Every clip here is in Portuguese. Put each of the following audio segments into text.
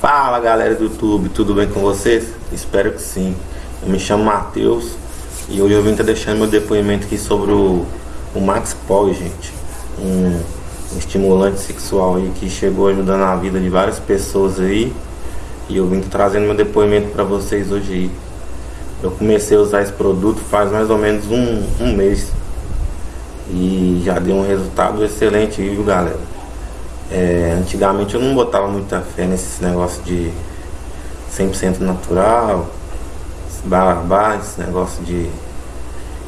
Fala galera do YouTube, tudo bem com vocês? Espero que sim. Eu me chamo Matheus e hoje eu vim estar tá deixando meu depoimento aqui sobre o, o Max Paul, gente. Um, um, estimulante sexual aí que chegou ajudando a vida de várias pessoas aí. E eu vim tá trazendo meu depoimento para vocês hoje aí. Eu comecei a usar esse produto faz mais ou menos um, um mês. E já deu um resultado excelente, viu galera? É, antigamente eu não botava muita fé nesse negócio de 100% natural, barabá, esse negócio de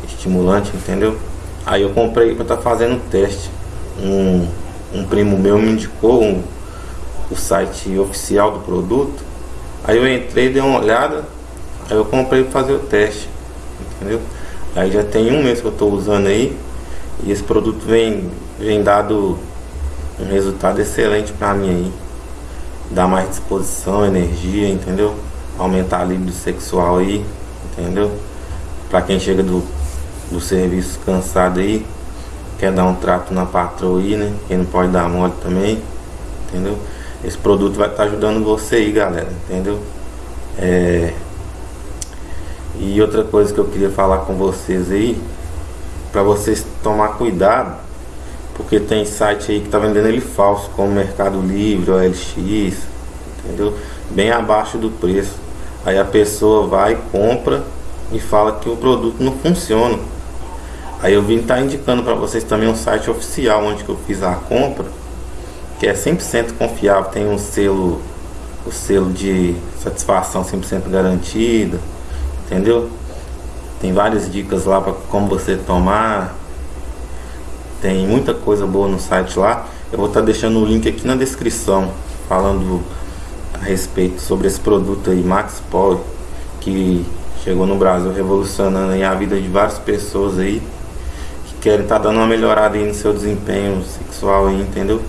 estimulante, entendeu? Aí eu comprei para estar tá fazendo teste. Um, um primo meu me indicou um, o site oficial do produto. Aí eu entrei, dei uma olhada, aí eu comprei para fazer o teste, entendeu? Aí já tem um mês que eu estou usando aí e esse produto vem, vem dado um resultado excelente para mim aí. Dá mais disposição, energia, entendeu? Aumentar a libido sexual aí, entendeu? Para quem chega do, do serviço cansado aí, quer dar um trato na patroa aí, né? Quem não pode dar mole também, entendeu? Esse produto vai estar tá ajudando você aí, galera, entendeu? É... E outra coisa que eu queria falar com vocês aí, para vocês tomar cuidado porque tem site aí que tá vendendo ele falso, como Mercado Livre, OLX, entendeu? Bem abaixo do preço. Aí a pessoa vai, compra e fala que o produto não funciona. Aí eu vim estar tá indicando para vocês também um site oficial onde que eu fiz a compra, que é 100% confiável, tem um selo, o selo de satisfação 100% garantida, entendeu? Tem várias dicas lá para como você tomar, tem muita coisa boa no site lá. Eu vou estar tá deixando o link aqui na descrição falando a respeito sobre esse produto aí, Max Power, que chegou no Brasil revolucionando a vida de várias pessoas aí que querem estar tá dando uma melhorada aí no seu desempenho sexual aí, entendeu?